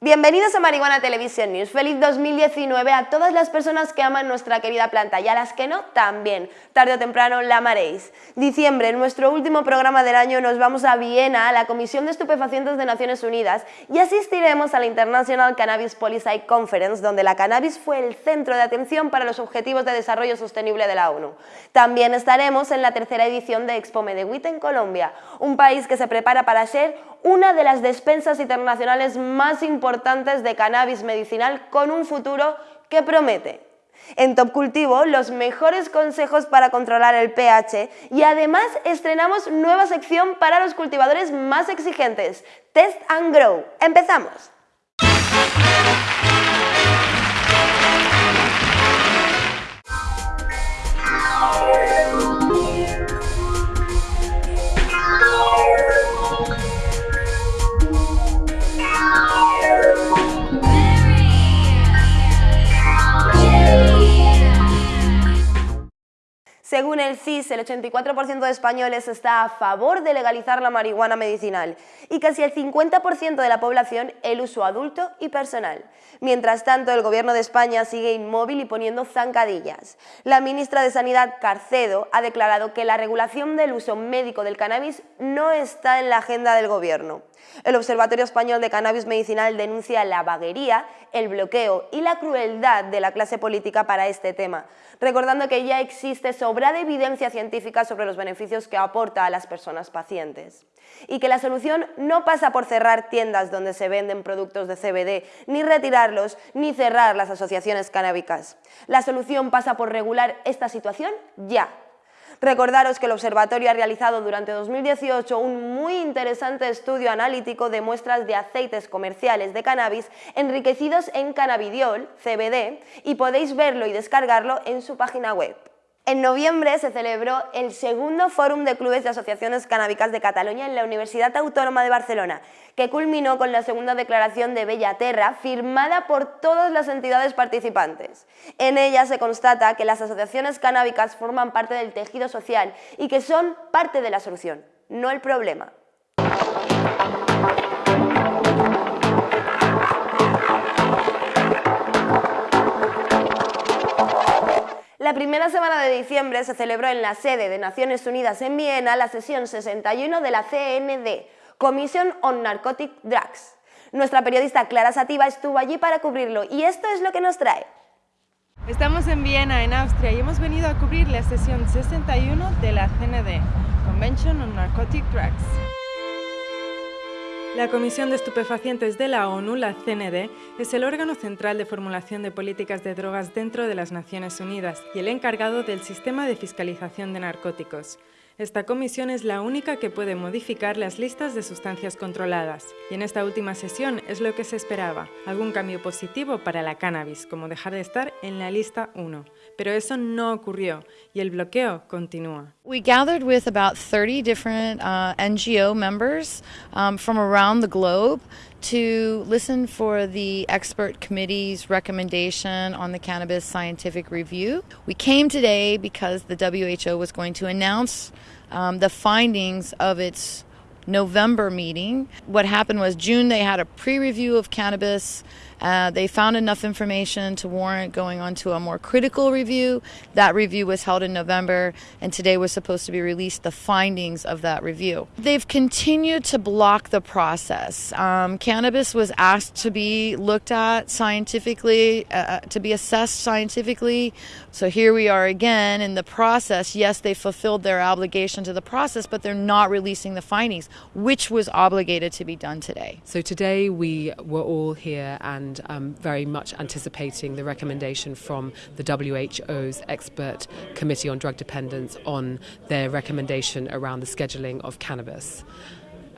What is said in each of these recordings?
Bienvenidos a Marihuana Television News. Feliz 2019 a todas las personas que aman nuestra querida planta y a las que no, también. Tarde o temprano la amaréis. Diciembre, en nuestro último programa del año, nos vamos a Viena, a la Comisión de Estupefacientes de Naciones Unidas, y asistiremos a la International Cannabis Policy Conference, donde la cannabis fue el centro de atención para los Objetivos de Desarrollo Sostenible de la ONU. También estaremos en la tercera edición de Expo Medewit en Colombia, un país que se prepara para ser una de las despensas internacionales más importantes de cannabis medicinal con un futuro que promete. En Top Cultivo, los mejores consejos para controlar el pH y además estrenamos nueva sección para los cultivadores más exigentes, Test and Grow. ¡Empezamos! Según el CIS, el 84% de españoles está a favor de legalizar la marihuana medicinal y casi el 50% de la población el uso adulto y personal. Mientras tanto, el Gobierno de España sigue inmóvil y poniendo zancadillas. La ministra de Sanidad, Carcedo, ha declarado que la regulación del uso médico del cannabis no está en la agenda del Gobierno. El Observatorio Español de Cannabis Medicinal denuncia la vaguería, el bloqueo y la crueldad de la clase política para este tema, recordando que ya existe sobrada evidencia científica sobre los beneficios que aporta a las personas pacientes. Y que la solución no pasa por cerrar tiendas donde se venden productos de CBD, ni retirarlos, ni cerrar las asociaciones canábicas. La solución pasa por regular esta situación ya, Recordaros que el observatorio ha realizado durante 2018 un muy interesante estudio analítico de muestras de aceites comerciales de cannabis enriquecidos en cannabidiol, CBD, y podéis verlo y descargarlo en su página web. En noviembre se celebró el segundo Fórum de Clubes y Asociaciones Canábicas de Cataluña en la Universidad Autónoma de Barcelona, que culminó con la segunda declaración de Bellaterra firmada por todas las entidades participantes. En ella se constata que las asociaciones canábicas forman parte del tejido social y que son parte de la solución, no el problema. La primera semana de diciembre se celebró en la sede de Naciones Unidas en Viena la sesión 61 de la CND, Commission on Narcotic Drugs. Nuestra periodista Clara Sativa estuvo allí para cubrirlo y esto es lo que nos trae. Estamos en Viena, en Austria, y hemos venido a cubrir la sesión 61 de la CND, Convention on Narcotic Drugs. La Comisión de Estupefacientes de la ONU, la CND, es el órgano central de formulación de políticas de drogas dentro de las Naciones Unidas y el encargado del sistema de fiscalización de narcóticos. Esta comisión es la única que puede modificar las listas de sustancias controladas, y en esta última sesión es lo que se esperaba, algún cambio positivo para la cannabis, como dejar de estar en la lista 1. Pero eso no ocurrió, y el bloqueo continúa. We gathered with about 30 different uh, NGO members um, from around the globe to listen for the expert committee's recommendation on the cannabis scientific review. We came today because the WHO was going to announce um, the findings of its November meeting. What happened was June they had a pre-review of cannabis. Uh, they found enough information to warrant going on to a more critical review. That review was held in November, and today was supposed to be released the findings of that review. They've continued to block the process. Um, cannabis was asked to be looked at scientifically, uh, uh, to be assessed scientifically. So here we are again in the process. Yes, they fulfilled their obligation to the process, but they're not releasing the findings, which was obligated to be done today. So today we were all here and and um, very much anticipating the recommendation from the WHO's expert committee on drug dependence on their recommendation around the scheduling of cannabis.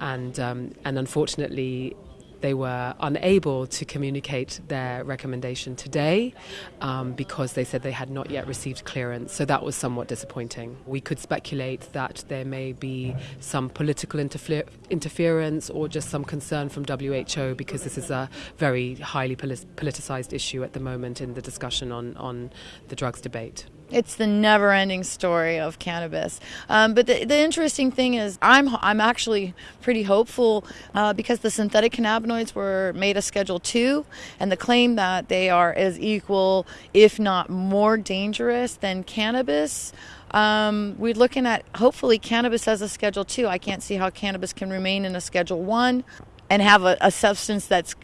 And, um, and unfortunately, they were unable to communicate their recommendation today um, because they said they had not yet received clearance. So that was somewhat disappointing. We could speculate that there may be some political interfer- interference or just some concern from WHO because this is a very highly politicized issue at the moment in the discussion on, on the drugs debate. It's the never-ending story of cannabis. Um, but the, the, interesting thing is, I'm I'm actually pretty hopeful uh, because the synthetic cannabinoids were made a Schedule Two, and the claim that they are as equal, if not more dangerous than cannabis. Um, we're looking at hopefully cannabis as a Schedule Two. I can't see how cannabis can remain in a Schedule One and have a, a substance that's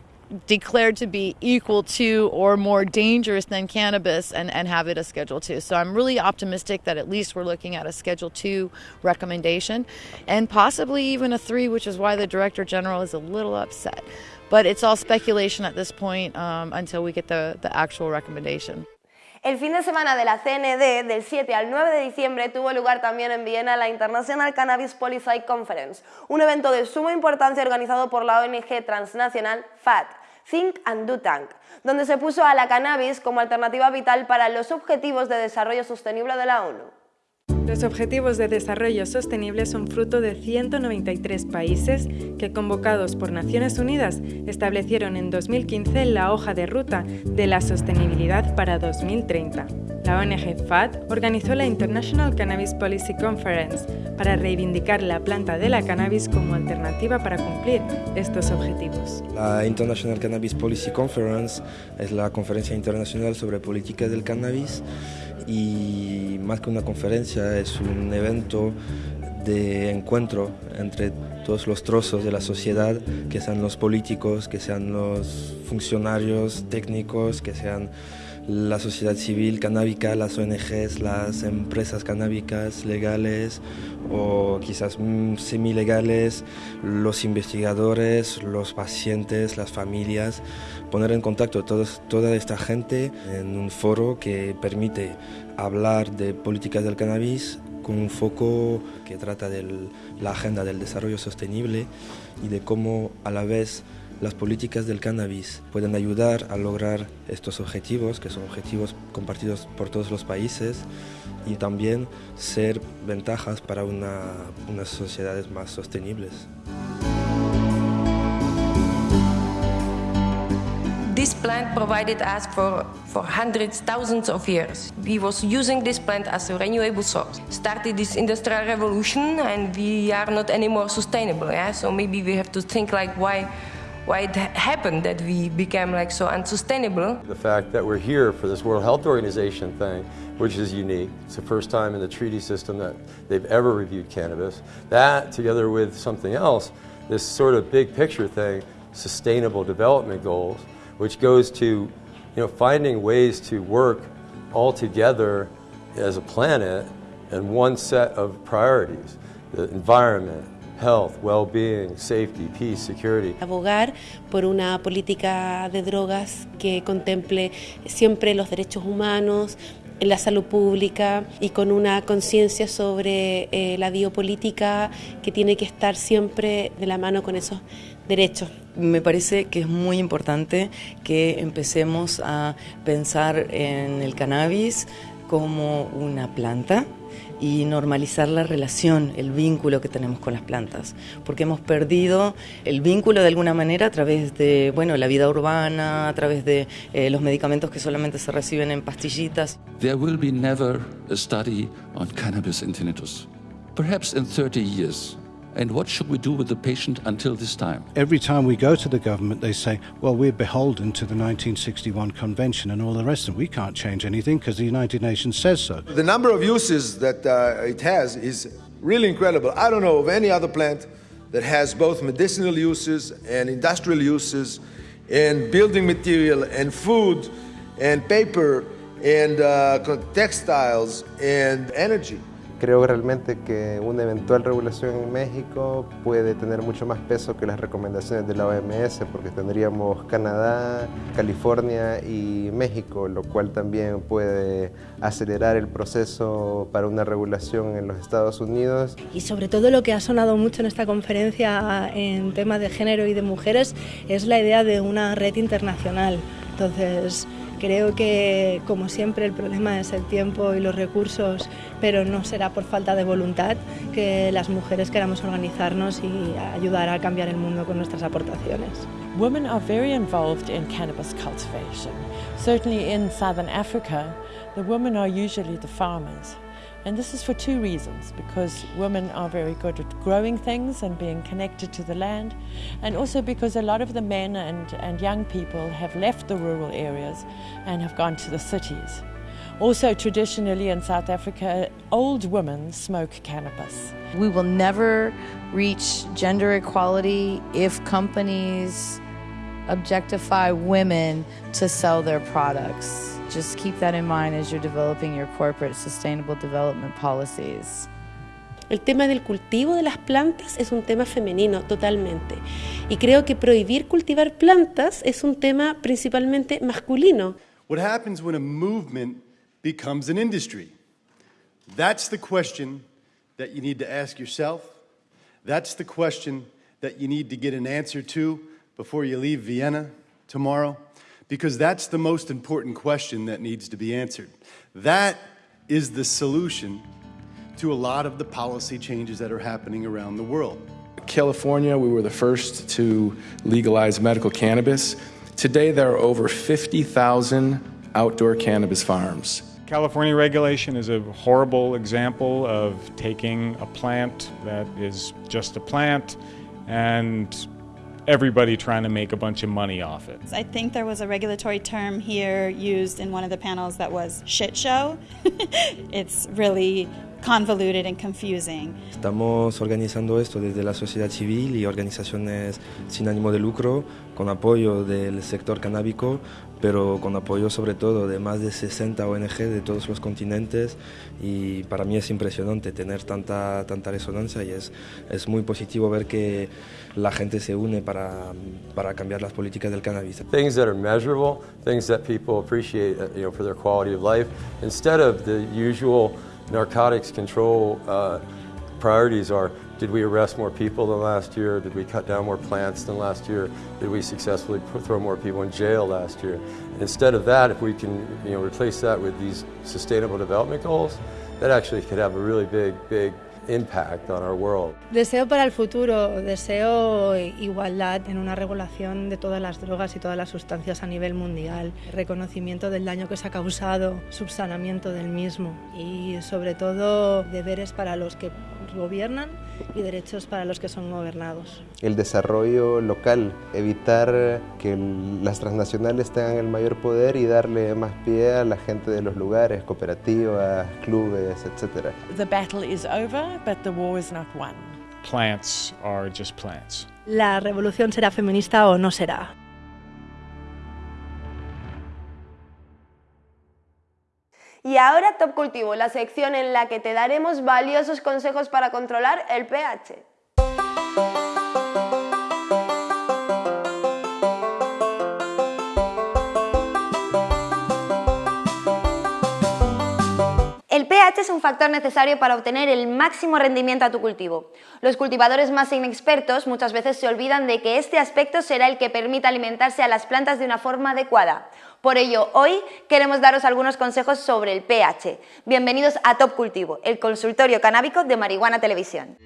declared to be equal to or more dangerous than cannabis and, and have it a Schedule 2. So I'm really optimistic that at least we're looking at a Schedule 2 recommendation and possibly even a 3, which is why the Director General is a little upset. But it's all speculation at this point um, until we get the, the actual recommendation. El fin de semana de la CND, del 7 al 9 de diciembre, tuvo lugar también en Viena la International Cannabis Policy Conference, un evento de suma importancia organizado por la ONG transnacional FAT, Think and Do Tank, donde se puso a la cannabis como alternativa vital para los Objetivos de Desarrollo Sostenible de la ONU. Los Objetivos de Desarrollo Sostenible son fruto de 193 países que, convocados por Naciones Unidas, establecieron en 2015 la hoja de ruta de la sostenibilidad para 2030. La ONG FAT organizó la International Cannabis Policy Conference para reivindicar la planta de la cannabis como alternativa para cumplir estos objetivos. La International Cannabis Policy Conference es la conferencia internacional sobre política del cannabis y más que una conferencia es un evento de encuentro entre todos los trozos de la sociedad, que sean los políticos, que sean los funcionarios técnicos, que sean la sociedad civil canábica, las ONGs, las empresas canábicas legales o quizás mm, semilegales, los investigadores, los pacientes, las familias, poner en contacto todos, toda esta gente en un foro que permite hablar de políticas del cannabis con un foco que trata de la agenda del desarrollo sostenible y de cómo a la vez las políticas del cannabis pueden ayudar a lograr estos objetivos, que son objetivos compartidos por todos los países, y también ser ventajas para una, unas sociedades más sostenibles. This plant provided us for, for hundreds, thousands of years. We was using this plant as a renewable source. Started this industrial revolution and we are not anymore sustainable. Yeah? So maybe we have to think like why why it happened that we became like so unsustainable. The fact that we're here for this World Health Organization thing, which is unique. It's the first time in the treaty system that they've ever reviewed cannabis. That, together with something else, this sort of big picture thing, sustainable development goals, which goes to you know, finding ways to work all together as a planet and one set of priorities, the environment, health, well-being, safety, peace, security. Abogar por una política de drogas que contemple siempre los derechos humanos, la salud pública y con una conciencia sobre eh, la biopolítica que tiene que estar siempre de la mano con esos derechos. Me parece que es muy importante que empecemos a pensar en el cannabis como una planta y normalizar la relación, el vínculo que tenemos con las plantas, porque hemos perdido el vínculo de alguna manera a través de, bueno, la vida urbana, a través de eh, los medicamentos que solamente se reciben en pastillitas. There will be never a study on cannabis in tinnitus. Perhaps in 30 years. And what should we do with the patient until this time? Every time we go to the government, they say, well, we're beholden to the 1961 convention and all the rest, and we can't change anything because the United Nations says so. The number of uses that uh, it has is really incredible. I don't know of any other plant that has both medicinal uses and industrial uses and building material and food and paper and uh, textiles and energy. Creo realmente que una eventual regulación en México puede tener mucho más peso que las recomendaciones de la OMS porque tendríamos Canadá, California y México, lo cual también puede acelerar el proceso para una regulación en los Estados Unidos. Y sobre todo lo que ha sonado mucho en esta conferencia en temas de género y de mujeres es la idea de una red internacional. Entonces, Creo que, como siempre, el problema es el tiempo y los recursos, pero no será por falta de voluntad que las mujeres queramos organizarnos y ayudar a cambiar el mundo con nuestras aportaciones. Women are very involved in cannabis cultivation. Certainly in southern Africa, the women are usually the farmers. And this is for two reasons because women are very good at growing things and being connected to the land, and also because a lot of the men and, and young people have left the rural areas and have gone to the cities. Also, traditionally in South Africa, old women smoke cannabis. We will never reach gender equality if companies objectify women to sell their products. Just keep that in mind as you're developing your corporate sustainable development policies. El tema del cultivo de las plantas es un tema femenino totalmente. Y creo que prohibir cultivar plantas es un tema principalmente masculino. What happens when a movement becomes an industry? That's the question that you need to ask yourself. That's the question that you need to get an answer to before you leave Vienna tomorrow because that's the most important question that needs to be answered. That is the solution to a lot of the policy changes that are happening around the world. California, we were the first to legalize medical cannabis. Today, there are over 50,000 outdoor cannabis farms. California regulation is a horrible example of taking a plant that is just a plant and everybody trying to make a bunch of money off it. I think there was a regulatory term here used in one of the panels that was shit show. it's really convoluted and confusing. Estamos organizando esto desde la sociedad civil y organizaciones sin ánimo de lucro, con apoyo del sector canábico, pero con apoyo sobre todo de más de 60 ONG de todos los continentes y para mí es impresionante tener tanta, tanta resonancia y es, es muy positivo ver que la gente se une para, para cambiar las políticas del cannabis. Things that are measurable, things that people appreciate you know, for their quality of life, instead of the usual narcotics control uh, priorities are did we arrest more people than last year? Did we cut down more plants than last year? Did we successfully throw more people in jail last year? Instead of that, if we can you know, replace that with these sustainable development goals, that actually could have a really big, big impact on our world. Deseo para el futuro, deseo igualdad en una regulación de todas las drogas y todas las sustancias a nivel mundial, reconocimiento del daño que se ha causado, subsanamiento del mismo y sobre todo deberes para los que gobiernan y derechos para los que son gobernados. El desarrollo local, evitar que las transnacionales tengan el mayor poder y darle más pie a la gente de los lugares, cooperativas, clubes, etc. The battle is over, but the war is not won. Plants are just plants. La revolución será feminista o no será. Y ahora Top Cultivo, la sección en la que te daremos valiosos consejos para controlar el pH. pH es un factor necesario para obtener el máximo rendimiento a tu cultivo. Los cultivadores más inexpertos muchas veces se olvidan de que este aspecto será el que permita alimentarse a las plantas de una forma adecuada. Por ello, hoy queremos daros algunos consejos sobre el pH. Bienvenidos a Top Cultivo, el consultorio canábico de Marihuana Televisión.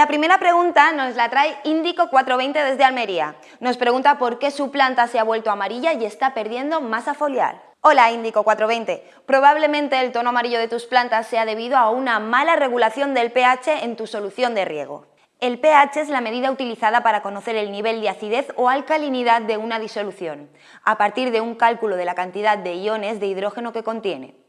La primera pregunta nos la trae Índico 420 desde Almería. Nos pregunta por qué su planta se ha vuelto amarilla y está perdiendo masa foliar. Hola Índico 420, probablemente el tono amarillo de tus plantas sea debido a una mala regulación del pH en tu solución de riego. El pH es la medida utilizada para conocer el nivel de acidez o alcalinidad de una disolución, a partir de un cálculo de la cantidad de iones de hidrógeno que contiene.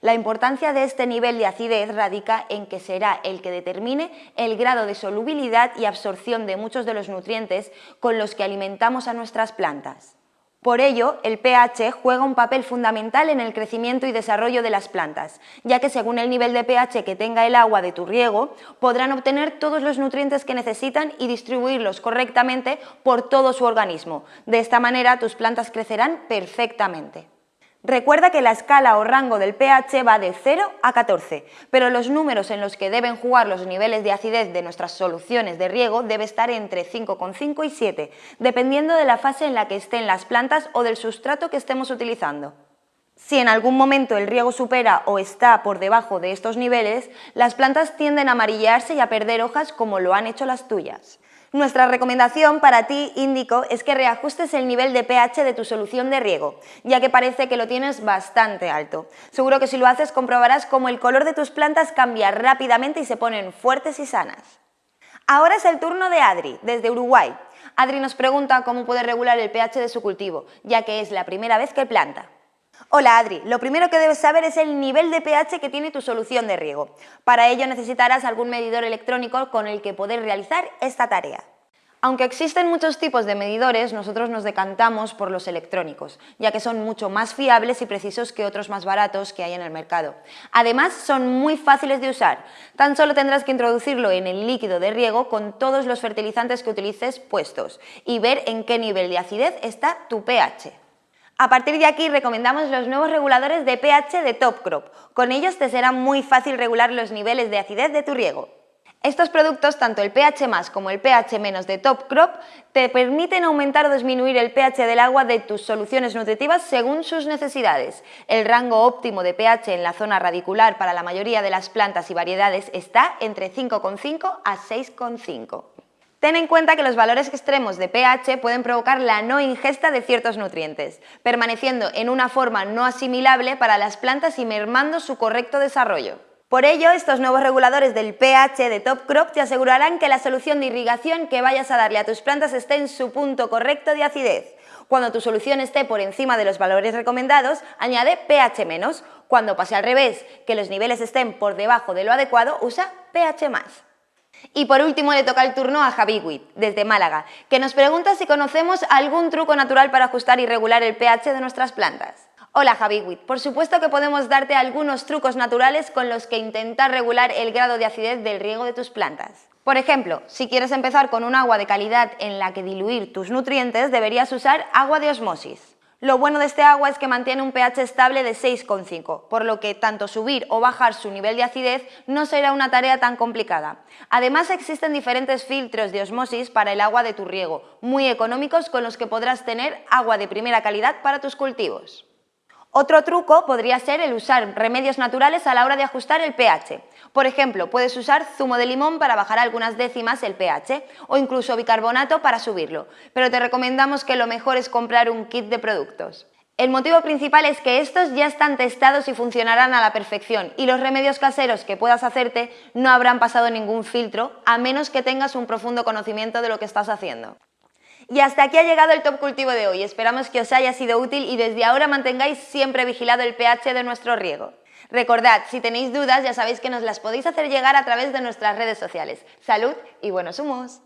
La importancia de este nivel de acidez radica en que será el que determine el grado de solubilidad y absorción de muchos de los nutrientes con los que alimentamos a nuestras plantas. Por ello, el pH juega un papel fundamental en el crecimiento y desarrollo de las plantas, ya que según el nivel de pH que tenga el agua de tu riego, podrán obtener todos los nutrientes que necesitan y distribuirlos correctamente por todo su organismo. De esta manera, tus plantas crecerán perfectamente. Recuerda que la escala o rango del pH va de 0 a 14, pero los números en los que deben jugar los niveles de acidez de nuestras soluciones de riego debe estar entre 5,5 y 7, dependiendo de la fase en la que estén las plantas o del sustrato que estemos utilizando. Si en algún momento el riego supera o está por debajo de estos niveles, las plantas tienden a amarillarse y a perder hojas como lo han hecho las tuyas. Nuestra recomendación para ti, Índico, es que reajustes el nivel de pH de tu solución de riego, ya que parece que lo tienes bastante alto. Seguro que si lo haces comprobarás cómo el color de tus plantas cambia rápidamente y se ponen fuertes y sanas. Ahora es el turno de Adri, desde Uruguay. Adri nos pregunta cómo puede regular el pH de su cultivo, ya que es la primera vez que planta. Hola Adri, lo primero que debes saber es el nivel de pH que tiene tu solución de riego. Para ello necesitarás algún medidor electrónico con el que poder realizar esta tarea. Aunque existen muchos tipos de medidores, nosotros nos decantamos por los electrónicos, ya que son mucho más fiables y precisos que otros más baratos que hay en el mercado. Además, son muy fáciles de usar. Tan solo tendrás que introducirlo en el líquido de riego con todos los fertilizantes que utilices puestos y ver en qué nivel de acidez está tu pH. A partir de aquí recomendamos los nuevos reguladores de pH de Top Crop. Con ellos te será muy fácil regular los niveles de acidez de tu riego. Estos productos, tanto el pH más como el pH menos de Top Crop, te permiten aumentar o disminuir el pH del agua de tus soluciones nutritivas según sus necesidades. El rango óptimo de pH en la zona radicular para la mayoría de las plantas y variedades está entre 5,5 a 6,5. Ten en cuenta que los valores extremos de pH pueden provocar la no ingesta de ciertos nutrientes, permaneciendo en una forma no asimilable para las plantas y mermando su correcto desarrollo. Por ello, estos nuevos reguladores del pH de Top Crop te asegurarán que la solución de irrigación que vayas a darle a tus plantas esté en su punto correcto de acidez. Cuando tu solución esté por encima de los valores recomendados, añade pH. Cuando pase al revés, que los niveles estén por debajo de lo adecuado, usa pH. Y por último le toca el turno a Javi Witt, desde Málaga, que nos pregunta si conocemos algún truco natural para ajustar y regular el pH de nuestras plantas. Hola Javi Witt, por supuesto que podemos darte algunos trucos naturales con los que intentar regular el grado de acidez del riego de tus plantas. Por ejemplo, si quieres empezar con un agua de calidad en la que diluir tus nutrientes, deberías usar agua de osmosis. Lo bueno de este agua es que mantiene un pH estable de 6,5, por lo que tanto subir o bajar su nivel de acidez no será una tarea tan complicada. Además existen diferentes filtros de osmosis para el agua de tu riego, muy económicos con los que podrás tener agua de primera calidad para tus cultivos. Otro truco podría ser el usar remedios naturales a la hora de ajustar el pH. Por ejemplo, puedes usar zumo de limón para bajar algunas décimas el pH o incluso bicarbonato para subirlo, pero te recomendamos que lo mejor es comprar un kit de productos. El motivo principal es que estos ya están testados y funcionarán a la perfección y los remedios caseros que puedas hacerte no habrán pasado ningún filtro a menos que tengas un profundo conocimiento de lo que estás haciendo. Y hasta aquí ha llegado el Top Cultivo de hoy. Esperamos que os haya sido útil y desde ahora mantengáis siempre vigilado el pH de nuestro riego. Recordad, si tenéis dudas ya sabéis que nos las podéis hacer llegar a través de nuestras redes sociales. ¡Salud y buenos humos!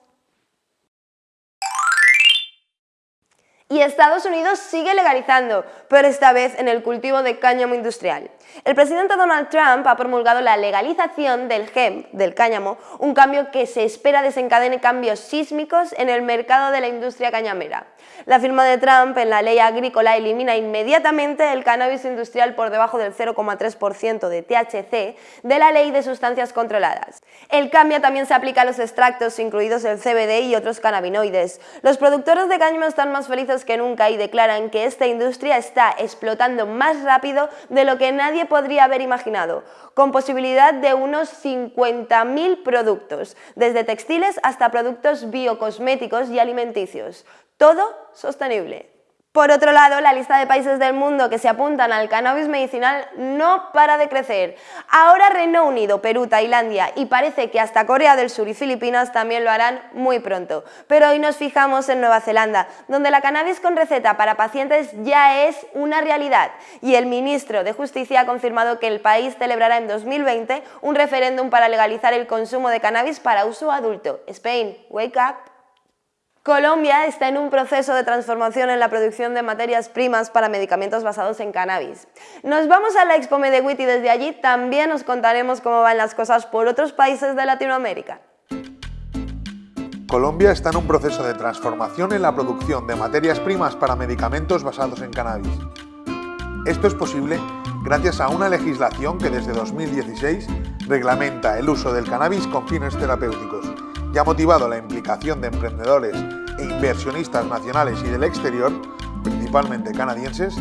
Y Estados Unidos sigue legalizando, pero esta vez en el cultivo de cáñamo industrial. El presidente Donald Trump ha promulgado la legalización del hemp, del cáñamo, un cambio que se espera desencadene cambios sísmicos en el mercado de la industria cañamera. La firma de Trump en la ley agrícola elimina inmediatamente el cannabis industrial por debajo del 0,3% de THC de la ley de sustancias controladas. El cambio también se aplica a los extractos, incluidos el CBD y otros cannabinoides. Los productores de cáñamo están más felices que nunca y declaran que esta industria está explotando más rápido de lo que nadie podría haber imaginado, con posibilidad de unos 50.000 productos, desde textiles hasta productos biocosméticos y alimenticios. Todo sostenible. Por otro lado, la lista de países del mundo que se apuntan al cannabis medicinal no para de crecer. Ahora Reino Unido, Perú, Tailandia y parece que hasta Corea del Sur y Filipinas también lo harán muy pronto. Pero hoy nos fijamos en Nueva Zelanda, donde la cannabis con receta para pacientes ya es una realidad. Y el ministro de Justicia ha confirmado que el país celebrará en 2020 un referéndum para legalizar el consumo de cannabis para uso adulto. Spain, wake up! Colombia está en un proceso de transformación en la producción de materias primas para medicamentos basados en cannabis. Nos vamos a la Expo Medewit y desde allí también os contaremos cómo van las cosas por otros países de Latinoamérica. Colombia está en un proceso de transformación en la producción de materias primas para medicamentos basados en cannabis. Esto es posible gracias a una legislación que desde 2016 reglamenta el uso del cannabis con fines terapéuticos y ha motivado la implicación de emprendedores e inversionistas nacionales y del exterior, principalmente canadienses,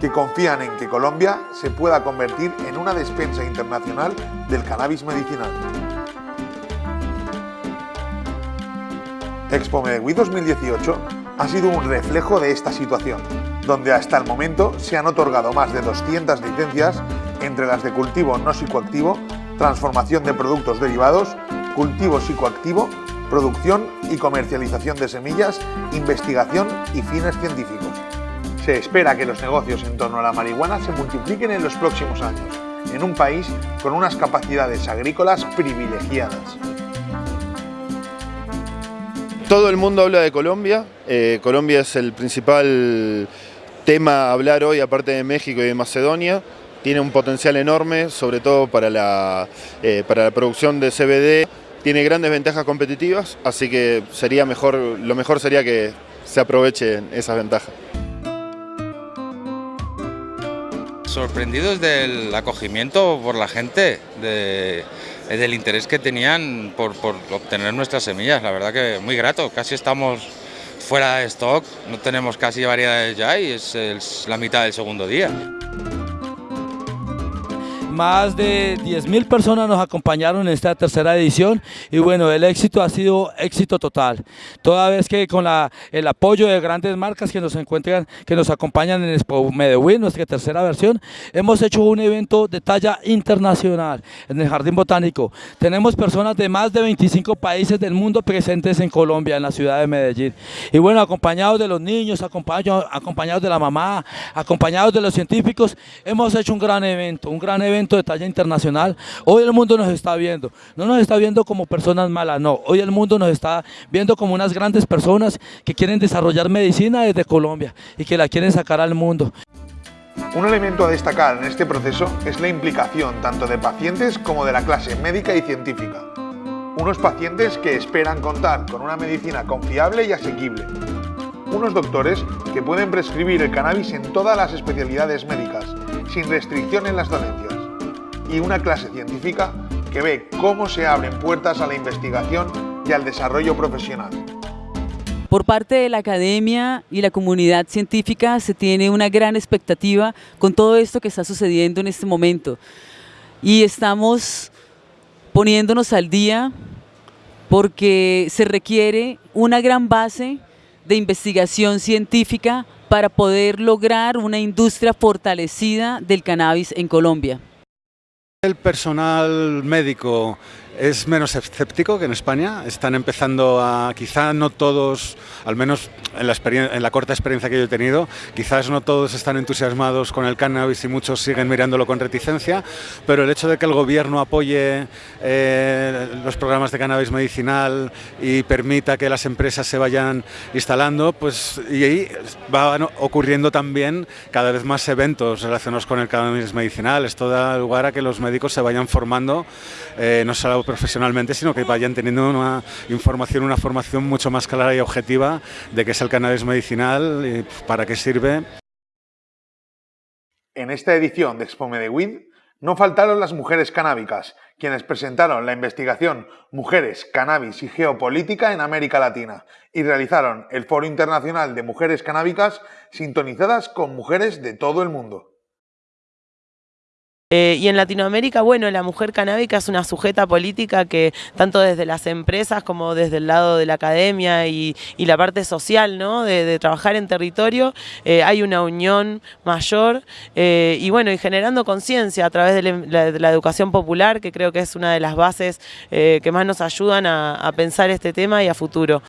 que confían en que Colombia se pueda convertir en una despensa internacional del cannabis medicinal. Expo Medellín 2018 ha sido un reflejo de esta situación, donde hasta el momento se han otorgado más de 200 licencias entre las de cultivo no psicoactivo, transformación de productos derivados, cultivo psicoactivo, producción y comercialización de semillas, investigación y fines científicos. Se espera que los negocios en torno a la marihuana se multipliquen en los próximos años, en un país con unas capacidades agrícolas privilegiadas. Todo el mundo habla de Colombia, eh, Colombia es el principal tema a hablar hoy aparte de México y de Macedonia, tiene un potencial enorme, sobre todo para la, eh, para la producción de CBD, tiene grandes ventajas competitivas, así que sería mejor, lo mejor sería que se aprovechen esas ventajas. Sorprendidos del acogimiento por la gente, de, del interés que tenían por, por, obtener nuestras semillas, la verdad que muy grato, casi estamos fuera de stock, no tenemos casi variedades ya y es, es la mitad del segundo día. Más de 10.000 personas nos acompañaron en esta tercera edición y bueno, el éxito ha sido éxito total. Toda vez que con el apoyo de grandes marcas que nos encuentran, que nos acompañan en Expo Medellín, nuestra tercera versión, hemos hecho un evento de talla internacional en el Jardín Botánico. Tenemos personas de más de 25 países del mundo presentes en Colombia, en la ciudad de Medellín. Y bueno, acompañados de los niños, acompañados, acompañados de la mamá, acompañados de los científicos, hemos hecho un gran evento, un gran evento de talla internacional. Hoy el mundo nos está viendo, no nos está viendo como personas malas, no. Hoy el mundo nos está viendo como unas grandes personas que quieren desarrollar medicina desde Colombia y que la quieren sacar al mundo. Un elemento a destacar en este proceso es la implicación tanto de pacientes como de la clase médica y científica. Unos pacientes que esperan contar con una medicina confiable y asequible. Unos doctores que pueden prescribir el cannabis en todas las especialidades médicas, sin restricción en las dolencias y una clase científica que ve cómo se abren puertas a la investigación y al desarrollo profesional. Por parte de la academia y la comunidad científica se tiene una gran expectativa con todo esto que está sucediendo en este momento. Y estamos poniéndonos al día porque se requiere una gran base de investigación científica para poder lograr una industria fortalecida del cannabis en Colombia. El personal médico es menos escéptico que en España. Están empezando a, quizá no todos, al menos en la, en la, corta experiencia que yo he tenido, quizás no todos están entusiasmados con el cannabis y muchos siguen mirándolo con reticencia, pero el hecho de que el gobierno apoye eh, los programas de cannabis medicinal y permita que las empresas se vayan instalando, pues y ahí ocurriendo también cada vez más eventos relacionados con el cannabis medicinal. Esto da lugar a que los médicos se vayan formando, eh, no solo profesionalmente, sino que vayan teniendo una información, una formación mucho más clara y objetiva de qué es el cannabis medicinal y para qué sirve. En esta edición de Expo Medellín no faltaron las mujeres canábicas, quienes presentaron la investigación Mujeres, Cannabis y Geopolítica en América Latina y realizaron el Foro Internacional de Mujeres Canábicas sintonizadas con mujeres de todo el mundo. Eh, y en Latinoamérica, bueno, la mujer canábica es una sujeta política que tanto desde las empresas como desde el lado de la academia y, la parte social, ¿no? De, trabajar en territorio, eh, hay una unión mayor eh, y bueno, y generando conciencia a través de la, educación popular, que creo que es una de las bases que más nos ayudan a, a pensar este tema y a futuro.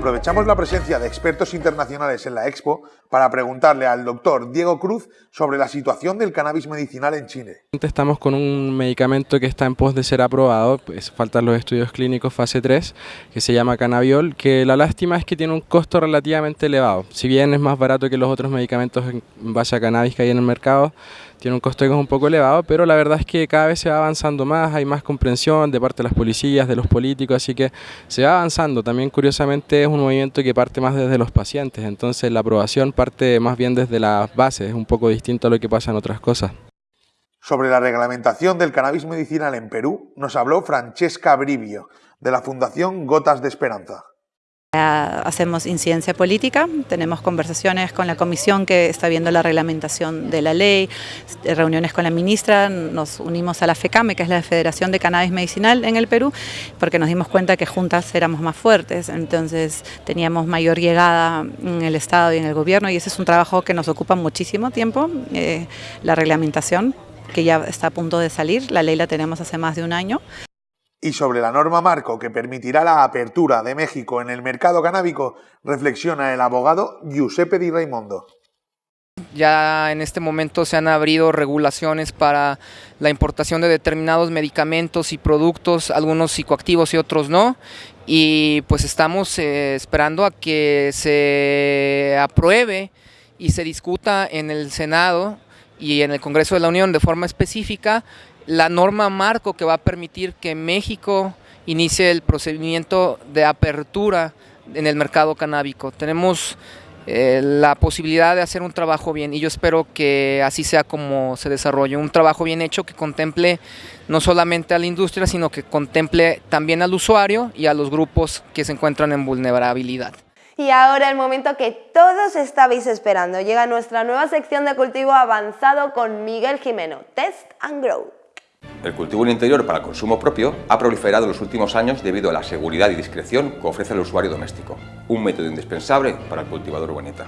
aprovechar aprovechamos la presencia de expertos internacionales en la expo para preguntarle al doctor Diego Cruz sobre la situación del cannabis medicinal en Chile. Estamos con un medicamento que está en pos de ser aprobado, pues faltan los estudios clínicos fase 3, que se llama cannabiol, que la lástima es que tiene un costo relativamente elevado. Si bien es más barato que los otros medicamentos en base a cannabis que hay en el mercado, tiene un costo que es un poco elevado, pero la verdad es que cada vez se va avanzando más, hay más comprensión de parte de las policías, de los políticos, así que se va avanzando. También curiosamente es un movimiento que parte más desde los pacientes, entonces la aprobación parte más bien desde las bases, es un poco distinto a lo que pasa en otras cosas. Sobre la reglamentación del cannabis medicinal en Perú, nos habló Francesca Brivio, de la Fundación Gotas de Esperanza. Hacemos incidencia política, tenemos conversaciones con la comisión que está viendo la reglamentación de la ley, reuniones con la ministra, nos unimos a la FECAME, que es la Federación de Cannabis Medicinal en el Perú, porque nos dimos cuenta que juntas éramos más fuertes, entonces teníamos mayor llegada en el Estado y en el gobierno y ese es un trabajo que nos ocupa muchísimo tiempo, eh, la reglamentación que ya está a punto de salir, la ley la tenemos hace más de un año y sobre la norma marco que permitirá la apertura de México en el mercado canábico, reflexiona el abogado Giuseppe Di Raimondo. Ya en este momento se han abrido regulaciones para la importación de determinados medicamentos y productos, algunos psicoactivos y otros no, y pues estamos eh, esperando a que se apruebe y se discuta en el Senado y en el Congreso de la Unión de forma específica la norma marco que va a permitir que México inicie el procedimiento de apertura en el mercado canábico. Tenemos eh, la posibilidad de hacer un trabajo bien y yo espero que así sea como se desarrolle, un trabajo bien hecho que contemple no solamente a la industria, sino que contemple también al usuario y a los grupos que se encuentran en vulnerabilidad. Y ahora el momento que todos estabais esperando. Llega nuestra nueva sección de cultivo avanzado con Miguel Jimeno, Test and Grow. El cultivo en interior para consumo propio ha proliferado en los últimos años debido a la seguridad y discreción que ofrece el usuario doméstico, un método indispensable para el cultivador urbanita.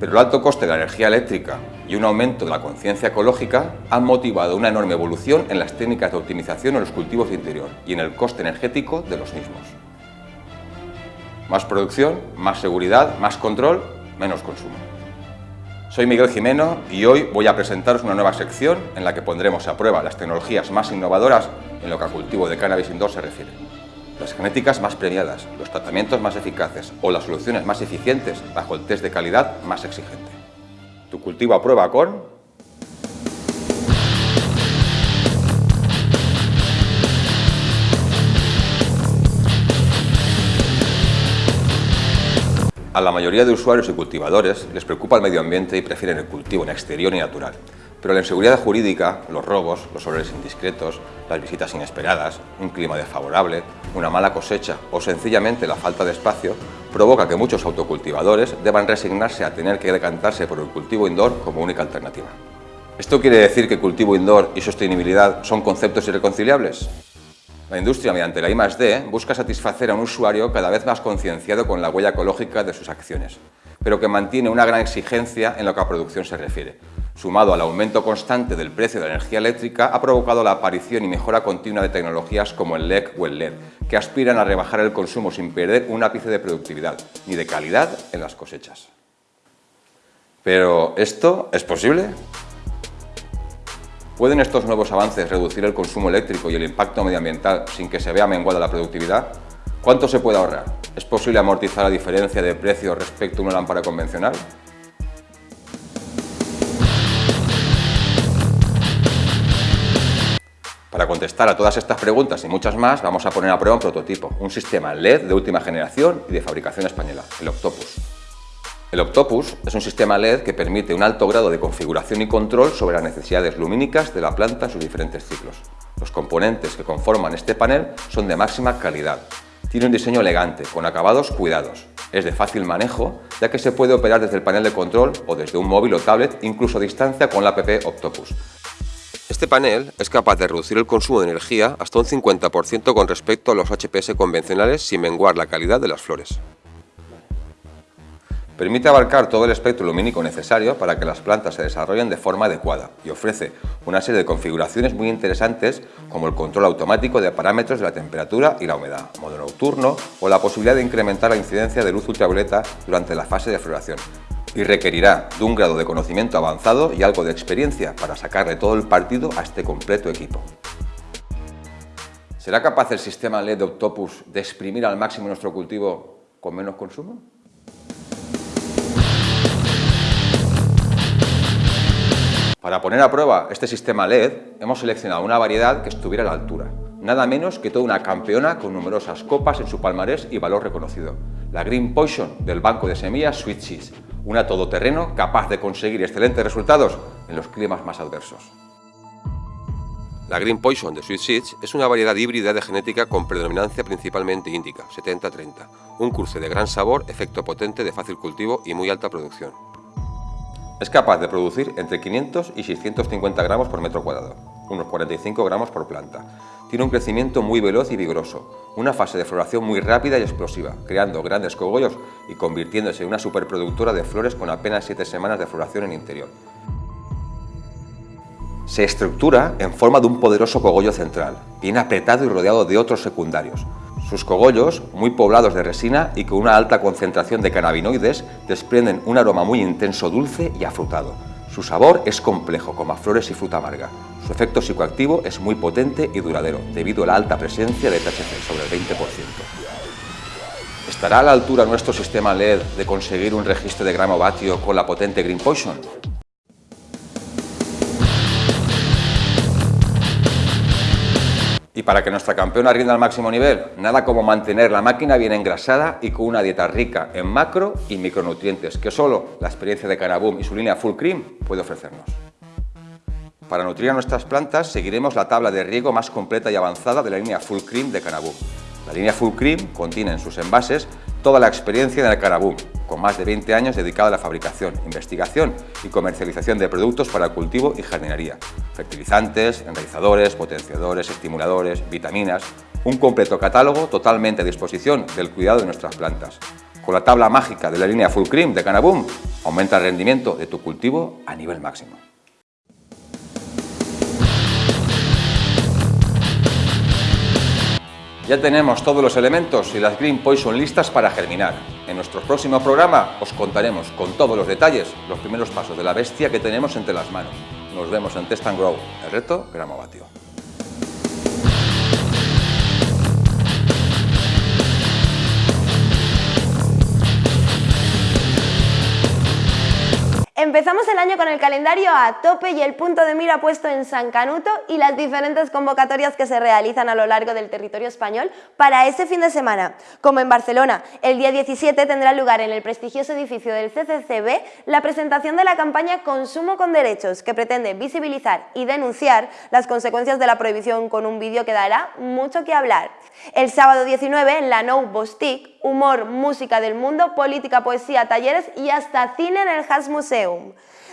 Pero el alto coste de la energía eléctrica y un aumento de la conciencia ecológica han motivado una enorme evolución en las técnicas de optimización en los cultivos de interior y en el coste energético de los mismos. Más producción, más seguridad, más control, menos consumo. Soy Miguel Jimeno y hoy voy a presentaros una nueva sección en la que pondremos a prueba las tecnologías más innovadoras en lo que al cultivo de cannabis indoor se refiere. Las genéticas más premiadas, los tratamientos más eficaces o las soluciones más eficientes bajo el test de calidad más exigente. Tu cultivo a prueba con A la mayoría de usuarios y cultivadores les preocupa el medio ambiente y prefieren el cultivo en exterior y natural. Pero la inseguridad jurídica, los robos, los olores indiscretos, las visitas inesperadas, un clima desfavorable, una mala cosecha o sencillamente la falta de espacio provoca que muchos autocultivadores deban resignarse a tener que decantarse por el cultivo indoor como única alternativa. ¿Esto quiere decir que cultivo indoor y sostenibilidad son conceptos irreconciliables? La industria, mediante la I+D, busca satisfacer a un usuario cada vez más concienciado con la huella ecológica de sus acciones, pero que mantiene una gran exigencia en lo que a producción se refiere. Sumado al aumento constante del precio de la energía eléctrica, ha provocado la aparición y mejora continua de tecnologías como el LEC o el LED, que aspiran a rebajar el consumo sin perder un ápice de productividad ni de calidad en las cosechas. Pero, ¿esto es posible? ¿Pueden estos nuevos avances reducir el consumo eléctrico y el impacto medioambiental sin que se vea menguada la productividad? ¿Cuánto se puede ahorrar? ¿Es posible amortizar la diferencia de precio respecto a una lámpara convencional? Para contestar a todas estas preguntas y muchas más, vamos a poner a prueba un prototipo, un sistema LED de última generación y de fabricación española, el Octopus. El Octopus es un sistema LED que permite un alto grado de configuración y control sobre las necesidades lumínicas de la planta en sus diferentes ciclos. Los componentes que conforman este panel son de máxima calidad. Tiene un diseño elegante, con acabados cuidados. Es de fácil manejo, ya que se puede operar desde el panel de control o desde un móvil o tablet, incluso a distancia con la app Octopus. Este panel es capaz de reducir el consumo de energía hasta un 50% con respecto a los HPS convencionales sin menguar la calidad de las flores. Permite abarcar todo el espectro lumínico necesario para que las plantas se desarrollen de forma adecuada y ofrece una serie de configuraciones muy interesantes como el control automático de parámetros de la temperatura y la humedad, modo nocturno o la posibilidad de incrementar la incidencia de luz ultravioleta durante la fase de floración. Y requerirá de un grado de conocimiento avanzado y algo de experiencia para sacarle todo el partido a este completo equipo. ¿Será capaz el sistema LED de Octopus de exprimir al máximo nuestro cultivo con menos consumo? Para poner a prueba este sistema LED, hemos seleccionado una variedad que estuviera a la altura, nada menos que toda una campeona con numerosas copas en su palmarés y valor reconocido, la Green Poison del banco de semillas Sweet Seeds, una todoterreno capaz de conseguir excelentes resultados en los climas más adversos. La Green Poison de Sweet Seeds es una variedad híbrida de genética con predominancia principalmente índica, 70-30, un cruce de gran sabor, efecto potente, de fácil cultivo y muy alta producción. Es capaz de producir entre 500 y 650 gramos por metro cuadrado, unos 45 gramos por planta. Tiene un crecimiento muy veloz y vigoroso, una fase de floración muy rápida y explosiva, creando grandes cogollos y convirtiéndose en una superproductora de flores con apenas 7 semanas de floración en interior. Se estructura en forma de un poderoso cogollo central, bien apretado y rodeado de otros secundarios, sus cogollos, muy poblados de resina y con una alta concentración de cannabinoides, desprenden un aroma muy intenso, dulce y afrutado. Su sabor es complejo, como a flores y fruta amarga. Su efecto psicoactivo es muy potente y duradero, debido a la alta presencia de THC, sobre el 20%. ¿Estará a la altura nuestro sistema LED de conseguir un registro de gramo vatio con la potente Green Poison? Y para que nuestra campeona rinda al máximo nivel, nada como mantener la máquina bien engrasada y con una dieta rica en macro y micronutrientes que solo la experiencia de Canaboom y su línea Full Cream puede ofrecernos. Para nutrir a nuestras plantas seguiremos la tabla de riego más completa y avanzada de la línea Full Cream de Canaboom. La línea Full Cream contiene en sus envases toda la experiencia del Canaboom, con más de 20 años dedicado a la fabricación, investigación y comercialización de productos para cultivo y jardinería, fertilizantes, enraizadores, potenciadores, estimuladores, vitaminas, un completo catálogo totalmente a disposición del cuidado de nuestras plantas. Con la tabla mágica de la línea Full Cream de Canaboom, aumenta el rendimiento de tu cultivo a nivel máximo. Ya tenemos todos los elementos y las Green Poison listas para germinar. En nuestro próximo programa os contaremos con todos los detalles los primeros pasos de la bestia que tenemos entre las manos. Nos vemos en Test and Grow, el reto Gramovatio. Empezamos el año con el calendario a tope y el punto de mira puesto en San Canuto y las diferentes convocatorias que se realizan a lo largo del territorio español para ese fin de semana. Como en Barcelona, el día 17 tendrá lugar en el prestigioso edificio del CCCB la presentación de la campaña Consumo con Derechos, que pretende visibilizar y denunciar las consecuencias de la prohibición con un vídeo que dará mucho que hablar. El sábado 19 en la No Bostique, humor, música del mundo, política, poesía, talleres y hasta cine en el Has Museum.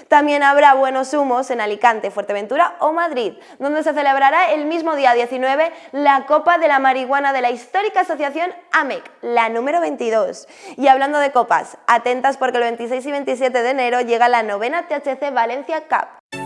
También habrá buenos humos en Alicante, Fuerteventura o Madrid, donde se celebrará el mismo día 19 la Copa de la Marihuana de la histórica asociación AMEC, la número 22. Y hablando de copas, atentas porque el 26 y 27 de enero llega la novena THC Valencia Cup.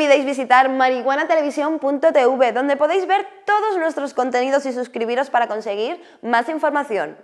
Olvidéis visitar marihuanatelevisión.tv, donde podéis ver todos nuestros contenidos y suscribiros para conseguir más información.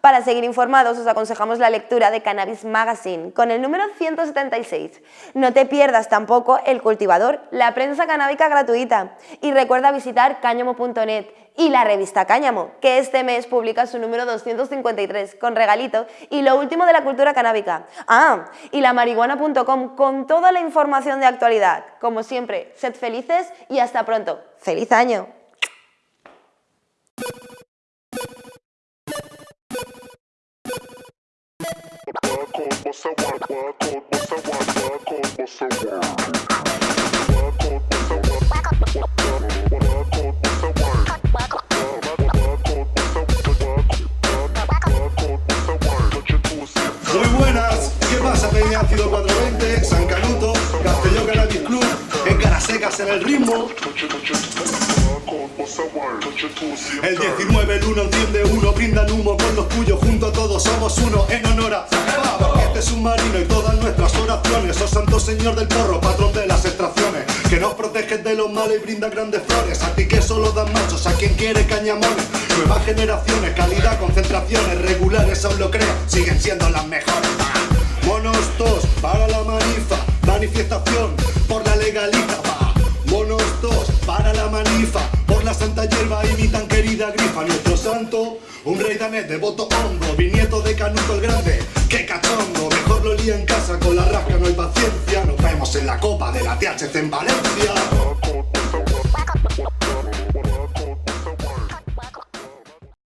Para seguir informados os aconsejamos la lectura de Cannabis Magazine con el número 176. No te pierdas tampoco El Cultivador, la prensa canábica gratuita. Y recuerda visitar cáñamo.net y la revista Cáñamo, que este mes publica su número 253 con regalito y lo último de la cultura canábica. Ah, y la marihuana.com con toda la información de actualidad. Como siempre, sed felices y hasta pronto. ¡Feliz año! Muy pasa? Peña Ácido 420, San Canuto, Castelló Cannabis Club, en Carasecas en el ritmo. El 19, el 1 enciende uno, brindan humo con los tuyos, junto a todos somos uno, en honor a porque este submarino y todas nuestras oraciones, oh santo señor del porro, patrón de las extracciones, que nos proteges de los males y brinda grandes flores, a ti que solo dan machos, a quien quiere cañamones, nuevas generaciones, calidad, concentraciones, regulares aún lo creo, siguen siendo las mejores. Monos tos para la manifa, manifestación por la legaliza, va. Monos tos para la manifa, por la santa hierba y mi tan querida grifa, nuestro santo, un rey danés de voto hondo, bisnieto de Canuto el Grande, qué cachondo, mejor lo lía en casa, con la rasca no hay paciencia, nos vemos en la copa de la THC en Valencia.